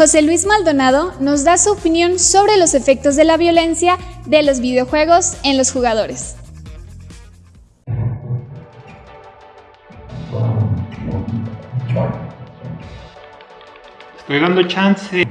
José Luis Maldonado nos da su opinión sobre los efectos de la violencia de los videojuegos en los jugadores. Estoy dando chance.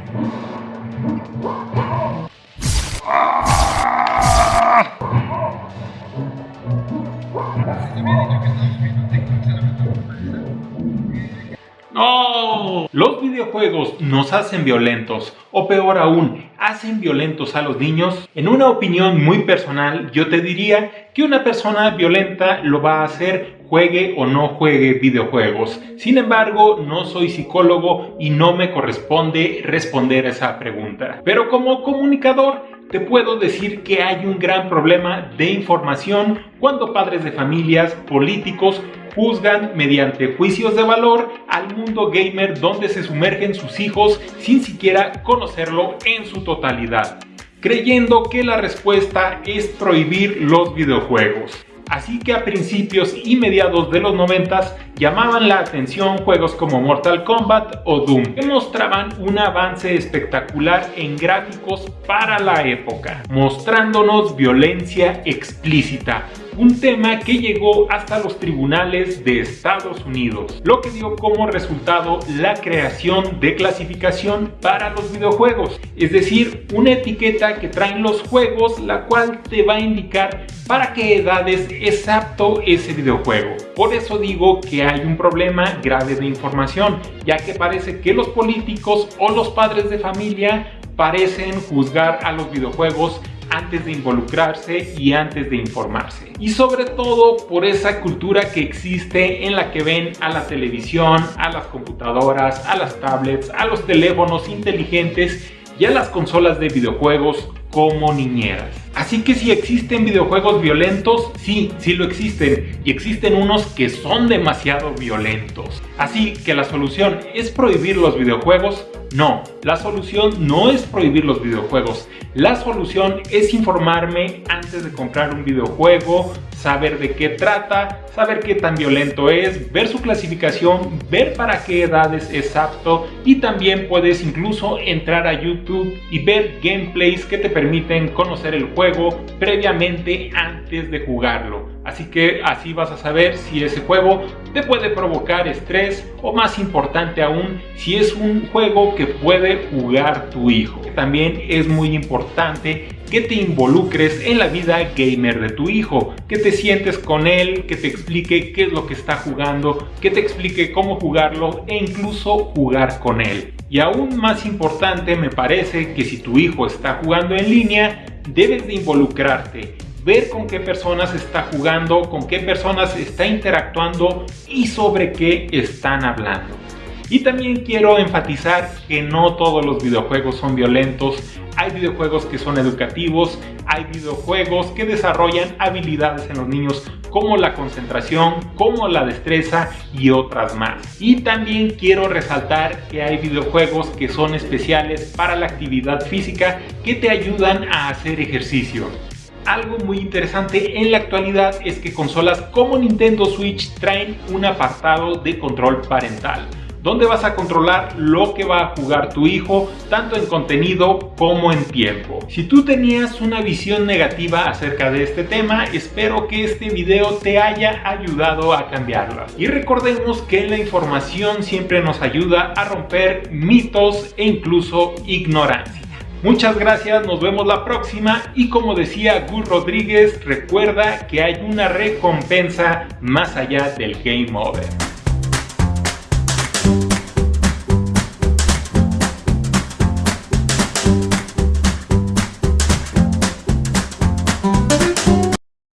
Los videojuegos nos hacen violentos, o peor aún, hacen violentos a los niños. En una opinión muy personal, yo te diría que una persona violenta lo va a hacer juegue o no juegue videojuegos. Sin embargo, no soy psicólogo y no me corresponde responder esa pregunta. Pero como comunicador, te puedo decir que hay un gran problema de información cuando padres de familias, políticos, juzgan mediante juicios de valor al mundo gamer donde se sumergen sus hijos sin siquiera conocerlo en su totalidad, creyendo que la respuesta es prohibir los videojuegos. Así que a principios y mediados de los 90 llamaban la atención juegos como Mortal Kombat o Doom, que mostraban un avance espectacular en gráficos para la época, mostrándonos violencia explícita, un tema que llegó hasta los tribunales de Estados Unidos, lo que dio como resultado la creación de clasificación para los videojuegos, es decir, una etiqueta que traen los juegos la cual te va a indicar para qué edades es apto ese videojuego. Por eso digo que hay un problema grave de información, ya que parece que los políticos o los padres de familia parecen juzgar a los videojuegos antes de involucrarse y antes de informarse. Y sobre todo por esa cultura que existe en la que ven a la televisión, a las computadoras, a las tablets, a los teléfonos inteligentes y a las consolas de videojuegos como niñeras. Así que si existen videojuegos violentos, sí, sí lo existen. Y existen unos que son demasiado violentos. Así que la solución es prohibir los videojuegos. No, la solución no es prohibir los videojuegos. La solución es informarme antes de comprar un videojuego, saber de qué trata, saber qué tan violento es, ver su clasificación, ver para qué edades es apto y también puedes incluso entrar a YouTube y ver gameplays que te permiten conocer el juego previamente antes de jugarlo. Así que así vas a saber si ese juego te puede provocar estrés o más importante aún si es un juego que puede jugar tu hijo. También es muy importante que te involucres en la vida gamer de tu hijo, que te sientes con él, que te explique qué es lo que está jugando, que te explique cómo jugarlo e incluso jugar con él. Y aún más importante me parece que si tu hijo está jugando en línea, debes de involucrarte ver con qué personas está jugando, con qué personas está interactuando y sobre qué están hablando. Y también quiero enfatizar que no todos los videojuegos son violentos, hay videojuegos que son educativos, hay videojuegos que desarrollan habilidades en los niños como la concentración, como la destreza y otras más. Y también quiero resaltar que hay videojuegos que son especiales para la actividad física que te ayudan a hacer ejercicio. Algo muy interesante en la actualidad es que consolas como Nintendo Switch traen un apartado de control parental donde vas a controlar lo que va a jugar tu hijo, tanto en contenido como en tiempo. Si tú tenías una visión negativa acerca de este tema, espero que este video te haya ayudado a cambiarla. Y recordemos que la información siempre nos ayuda a romper mitos e incluso ignorancia. Muchas gracias, nos vemos la próxima y como decía Gus Rodríguez, recuerda que hay una recompensa más allá del game over.